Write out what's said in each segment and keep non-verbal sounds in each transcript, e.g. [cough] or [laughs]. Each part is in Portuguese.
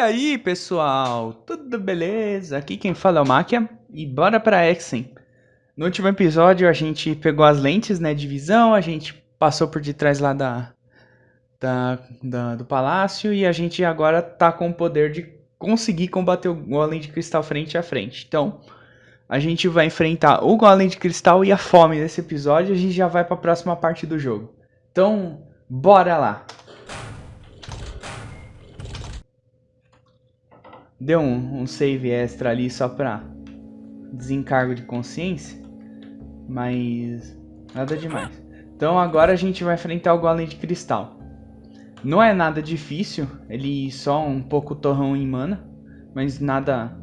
Aí, pessoal? Tudo beleza? Aqui quem fala é o Máquia e bora pra Exen. No último episódio a gente pegou as lentes, né, de visão, a gente passou por detrás lá da, da, da, do palácio e a gente agora tá com o poder de conseguir combater o Golem de Cristal frente a frente. Então, a gente vai enfrentar o Golem de Cristal e a fome nesse episódio e a gente já vai pra próxima parte do jogo. Então, bora lá! Deu um, um save extra ali só pra desencargo de consciência. Mas nada demais. Então agora a gente vai enfrentar o Golem de Cristal. Não é nada difícil, ele só um pouco torrão em mana. Mas nada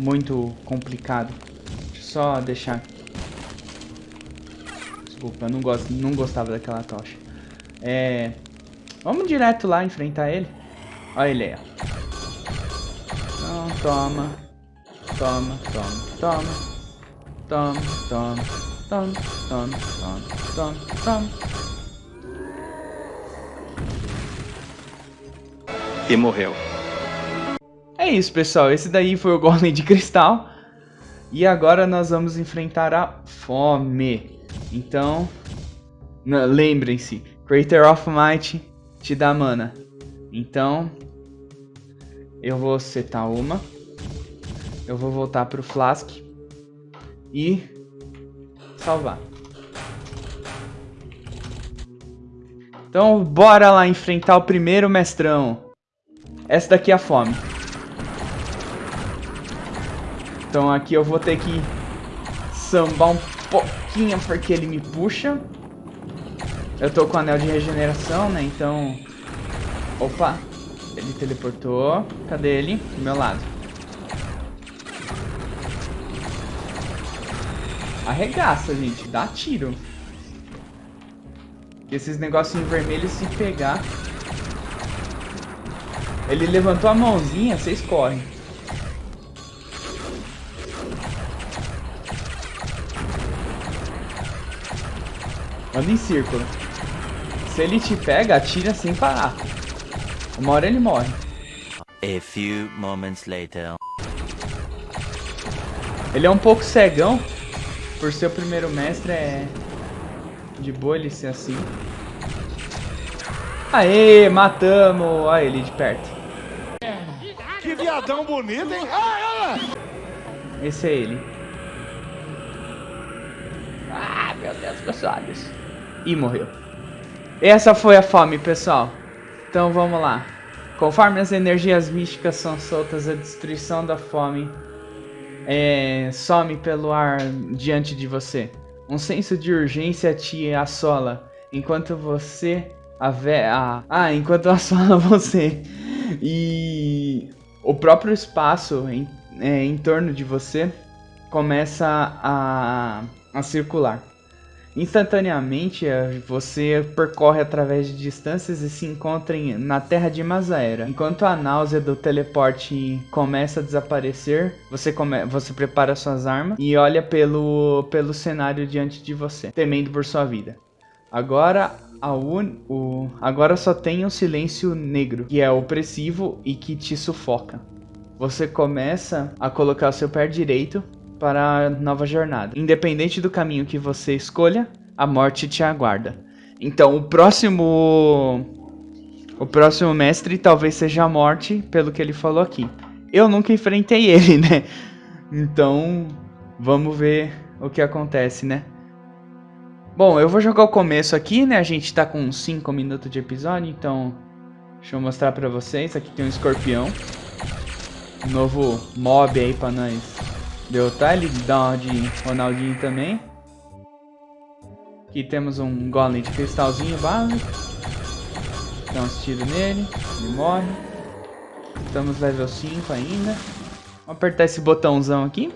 muito complicado. Deixa eu só deixar... Desculpa, eu não, gosto, não gostava daquela tocha. É... Vamos direto lá enfrentar ele. Olha ele aí, ó. Toma. Toma, toma, toma. Toma, toma, toma, toma, toma, toma, toma. E morreu. É isso, pessoal. Esse daí foi o Golem de Cristal. E agora nós vamos enfrentar a fome. Então, lembrem-se, Creator of Might te dá mana. Então, eu vou setar uma. Eu vou voltar pro Flask. E salvar. Então bora lá enfrentar o primeiro mestrão. Essa daqui é a fome. Então aqui eu vou ter que sambar um pouquinho porque ele me puxa. Eu tô com anel de regeneração, né? Então... Opa! Ele teleportou. Cadê ele? Do meu lado. Arregaça, gente. Dá tiro. Esses negocinhos vermelhos se pegar... Ele levantou a mãozinha, vocês correm. Anda em círculo. Se ele te pega, atira sem parar. Uma hora ele morre. A few moments later. Ele é um pouco cegão. Por ser o primeiro mestre, é de boa ele ser assim. Aê, matamos! Olha ele de perto. Que viadão bonito, hein? Ah, Esse é ele. Ah, meu Deus, meus olhos. Ih, morreu. Essa foi a fome, pessoal. Então vamos lá. Conforme as energias místicas são soltas, a destruição da fome é, some pelo ar diante de você. Um senso de urgência te assola, enquanto você a, a ah, enquanto [laughs] assola você e o próprio espaço em, é, em torno de você começa a, a circular. Instantaneamente, eh, você percorre através de distâncias e se encontra na terra de Mazaera. Enquanto a náusea do teleporte começa a desaparecer, você, come você prepara suas armas e olha pelo, pelo cenário diante de você, temendo por sua vida. Agora, un... o... Agora só tem um silêncio negro, que é opressivo e que te sufoca. Você começa a colocar o seu pé direito para a nova jornada. Independente do caminho que você escolha, a morte te aguarda. Então, o próximo o próximo mestre talvez seja a morte, pelo que ele falou aqui. Eu nunca enfrentei [laughs] ele, né? Então, vamos ver o que acontece, né? Bom, eu vou jogar o começo aqui, né? A gente tá com 5 minutos de episódio, então... Deixa eu mostrar pra vocês. Aqui tem um escorpião. Um novo mob aí pra nós Deu tá? Ele dá uma de Ronaldinho também. Aqui temos um golem de cristalzinho básico. Dá uns tiros nele. Ele morre. Estamos level 5 ainda. Vamos apertar esse botãozão aqui.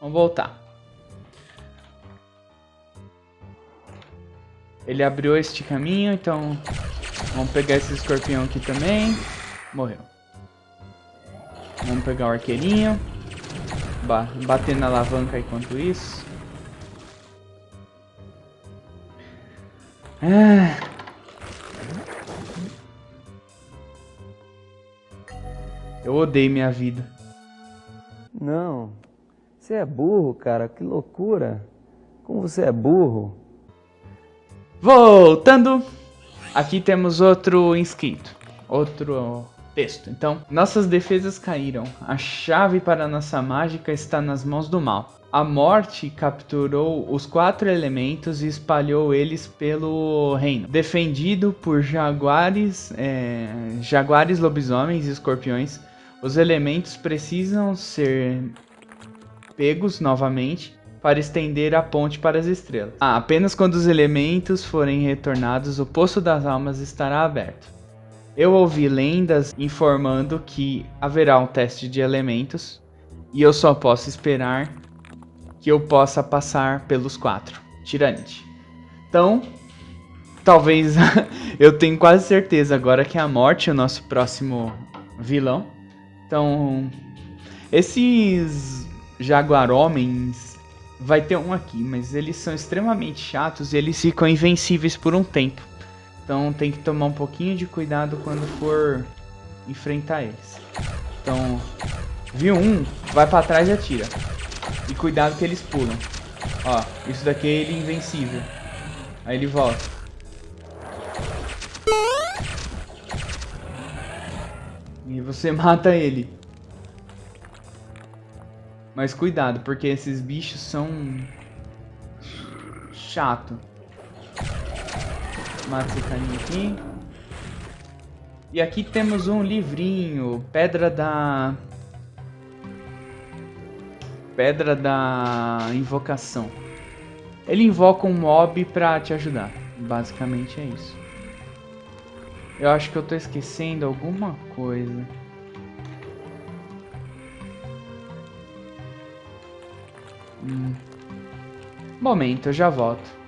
Vamos voltar. Ele abriu este caminho, então vamos pegar esse escorpião aqui também. Morreu. Vamos pegar o arqueirinho ba bater na alavanca enquanto isso. Ah. Eu odeio minha vida. Não. Você é burro, cara. Que loucura. Como você é burro. Voltando. Aqui temos outro inscrito. Outro texto. Então, nossas defesas caíram. A chave para nossa mágica está nas mãos do mal. A morte capturou os quatro elementos e espalhou eles pelo reino. Defendido por jaguares, é, jaguares, lobisomens e escorpiões, os elementos precisam ser pegos novamente para estender a ponte para as estrelas. Ah, apenas quando os elementos forem retornados, o Poço das Almas estará aberto. Eu ouvi lendas informando que haverá um teste de elementos e eu só posso esperar que eu possa passar pelos quatro. Tiranite. Então, talvez [laughs] eu tenho quase certeza agora que a morte é o nosso próximo vilão. Então, esses jaguaromens vai ter um aqui, mas eles são extremamente chatos e eles ficam invencíveis por um tempo. Então tem que tomar um pouquinho de cuidado quando for enfrentar eles. Então, viu um, vai pra trás e atira. E cuidado que eles pulam. Ó, isso daqui é ele invencível. Aí ele volta. E você [laughs] mata ele. Mas cuidado, porque esses bichos são... Chato. Mata esse carinha aqui. E aqui temos um livrinho. Pedra da... Pedra da Invocação. Ele invoca um mob pra te ajudar. Basicamente é isso. Eu acho que eu tô esquecendo alguma coisa. Hum. Momento, eu já volto.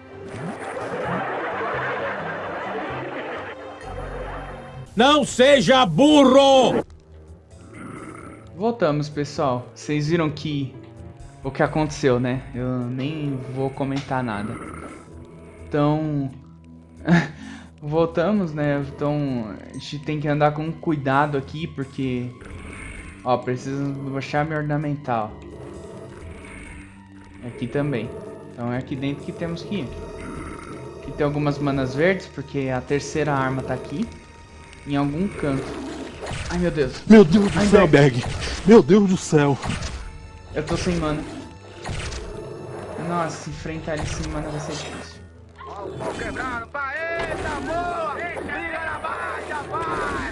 Não seja burro! Voltamos, pessoal. Vocês viram que o que aconteceu, né? Eu nem vou comentar nada. Então, [laughs] voltamos, né? Então, a gente tem que andar com cuidado aqui, porque... Ó, preciso baixar minha ornamental. Aqui também. Então é aqui dentro que temos que ir. Aqui tem algumas manas verdes, porque a terceira arma tá aqui. Em algum canto. Ai, meu Deus. Meu Deus do Ai, céu, Berg. Berg. Meu Deus do céu. Eu tô sem mana. Nossa, enfrentar ele sem mana vai ser difícil. quebrando, pá, eita boa! Liga na baixa, vai!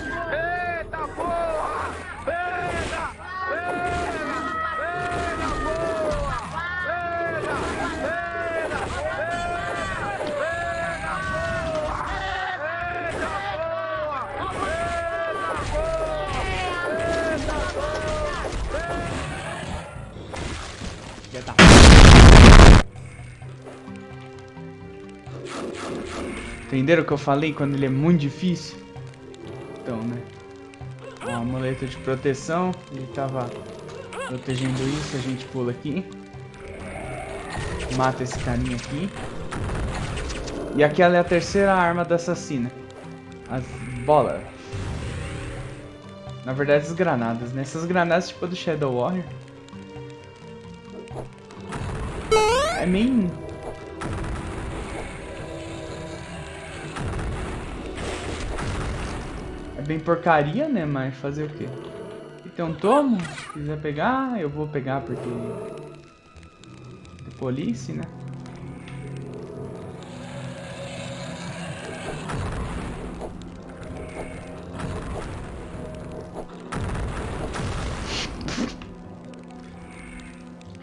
Entenderam o que eu falei quando ele é muito difícil? Então, né? Ó, amuleto de proteção. Ele tava protegendo isso. A gente pula aqui. Mata esse carinha aqui. E aquela é a terceira arma da assassina. As bolas. Na verdade, as granadas, né? Essas granadas tipo do Shadow Warrior. É meio... É bem porcaria, né? Mas fazer o quê? Um tomo. Se quiser pegar, eu vou pegar porque... É police, né? [laughs]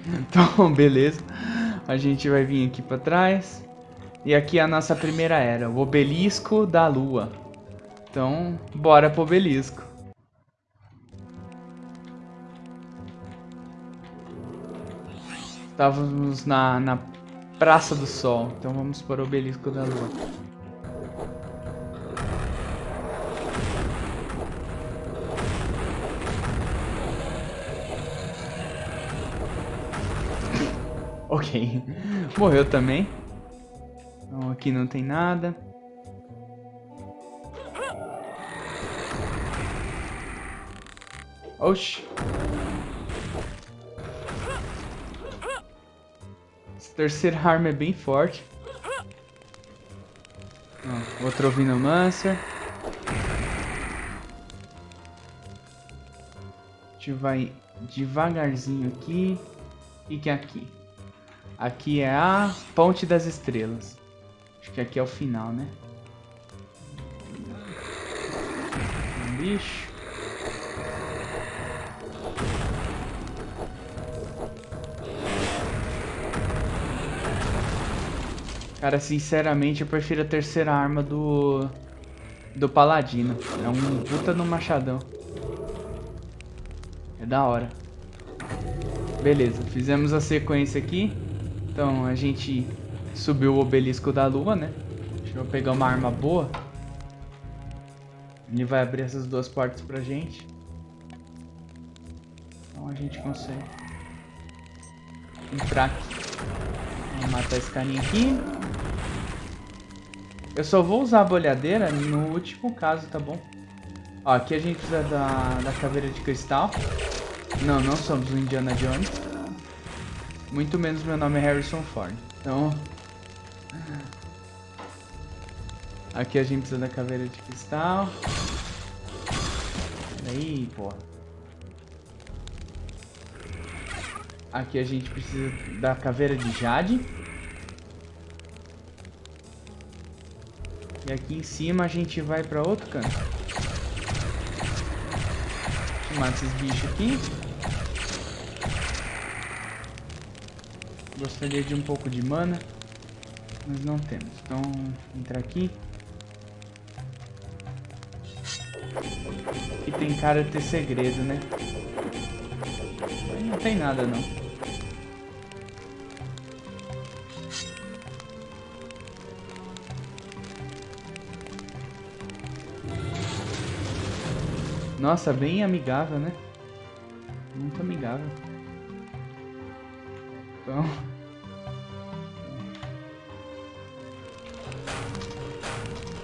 Então, beleza. A gente vai vir aqui pra trás. E aqui é a nossa primeira era, o obelisco da lua. Então, bora pro obelisco. Estávamos na, na Praça do Sol, então vamos para o obelisco da lua. Ok. [laughs] Morreu também. Então aqui não tem nada. Oxi. Essa terceira arma é bem forte. Ó, outro ouvindo Mancer. A gente vai devagarzinho aqui. E que é aqui? Aqui é a Ponte das Estrelas. Acho que aqui é o final, né? Um bicho. Cara, sinceramente, eu prefiro a terceira arma do... Do Paladino. É um puta no machadão. É da hora. Beleza, fizemos a sequência aqui. Então, a gente subiu o obelisco da lua, né? Deixa eu pegar uma arma boa. Ele vai abrir essas duas portas pra gente. Então a gente consegue entrar aqui. Vamos matar esse carinha aqui. Eu só vou usar a bolhadeira no último caso, tá bom? Ó, aqui a gente precisa da, da caveira de cristal. Não, não somos o Indiana Jones. Muito menos meu nome é Harrison Ford. Então... Aqui a gente precisa da caveira de cristal. Peraí, pô. Aqui a gente precisa da caveira de jade. E aqui em cima a gente vai pra outro canto. Mata esses bichos aqui. Gostaria de um pouco de mana. Mas não temos. Então, entrar aqui. Aqui tem cara de ter segredo, né? Não tem nada, não. Nossa, bem amigável, né? Muito amigável. Então...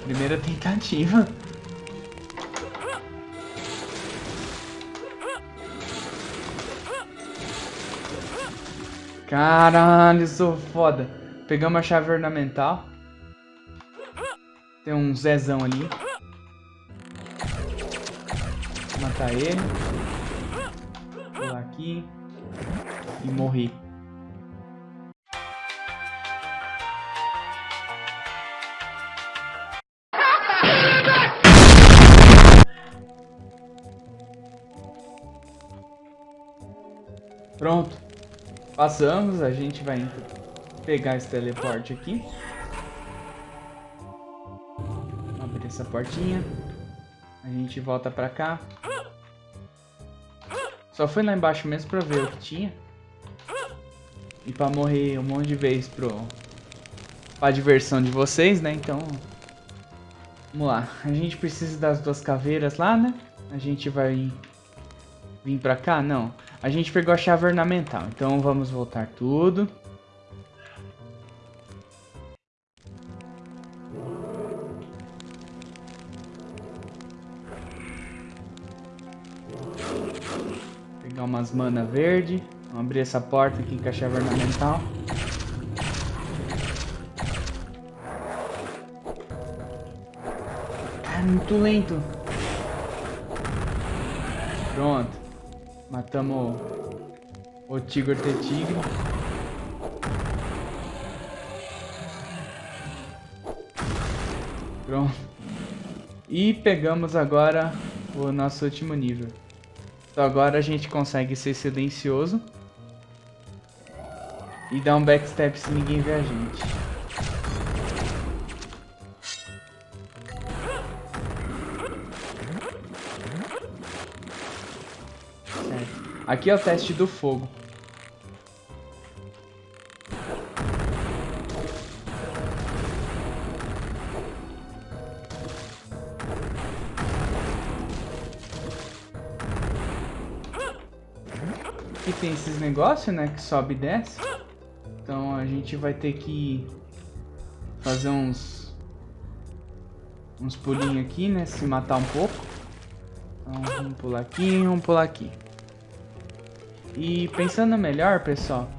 Primeira tentativa. Caralho, sou foda. Pegamos a chave ornamental. Tem um Zezão ali matar ele. Pular aqui. E morrer. Pronto. Passamos, a gente vai pegar esse teleporte aqui. Abrir essa portinha. A gente volta pra cá. Só fui lá embaixo mesmo pra ver o que tinha. E pra morrer um monte de vezes pro... Pra diversão de vocês, né? Então... Vamos lá. A gente precisa das duas caveiras lá, né? A gente vai... Vir pra cá? Não. A gente pegou a chave ornamental. Então vamos voltar tudo. Umas mana verde. Vamos abrir essa porta aqui com a chave ornamental. Cara, muito lento. Pronto. Matamos o, o Tigre T Tigre. Pronto. E pegamos agora o nosso último nível. Então agora a gente consegue ser silencioso. E dar um backstep se ninguém ver a gente. Certo. Aqui é o teste do fogo. Aqui tem esses negócios, né? Que sobe e desce. Então a gente vai ter que fazer uns uns pulinhos aqui, né? Se matar um pouco. Então, vamos pular aqui, vamos pular aqui. E pensando melhor, pessoal,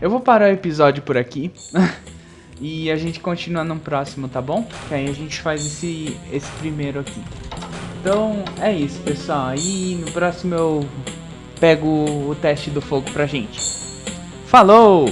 eu vou parar o episódio por aqui. [laughs] e a gente continua no próximo, tá bom? Que aí a gente faz esse, esse primeiro aqui. Então, é isso, pessoal. Aí no próximo eu pego o teste do fogo pra gente. Falou!